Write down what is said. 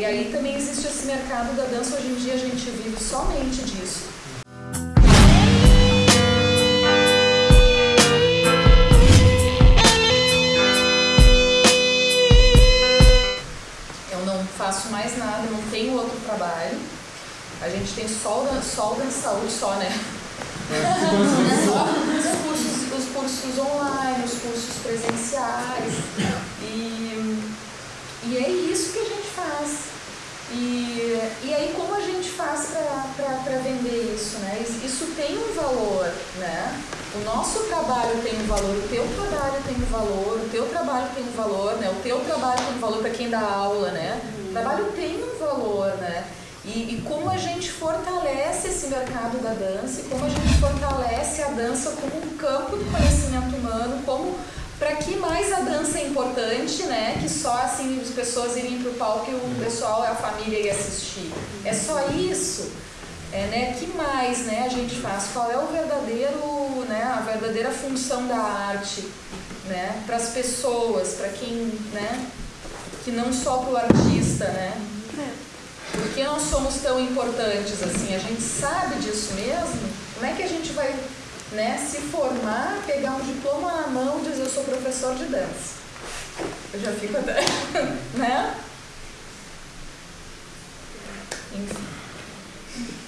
E aí também existe esse mercado da dança, hoje em dia a gente vive somente disso. Eu não faço mais nada, não tenho outro trabalho. A gente tem só, só o Dança Saúde só, né? cursos, os cursos online, os cursos presenciais. E, e é isso que a gente faz. E, e aí como a gente faz para vender isso, né? Isso tem um valor, né? O nosso trabalho tem um valor, o teu trabalho tem um valor, o teu trabalho tem um valor, né? O teu trabalho tem um valor para quem dá aula, né? O trabalho tem um valor, né? E, e, como a gente fortalece esse mercado da dança, e como a gente fortalece a dança como um campo do conhecimento humano, como para que mais a dança é importante, né? Que só assim as pessoas irem para o palco e o pessoal, a família ir assistir. É só isso. É, né? Que mais, né? A gente faz. Qual é o verdadeiro, né? A verdadeira função da arte, né? Para as pessoas, para quem, né? Que não só para o artista, né? Por que nós somos tão importantes assim? A gente sabe disso mesmo? Como é que a gente vai né, se formar, pegar um diploma na mão e dizer eu sou professor de dança? Eu já fico até, né? Enfim.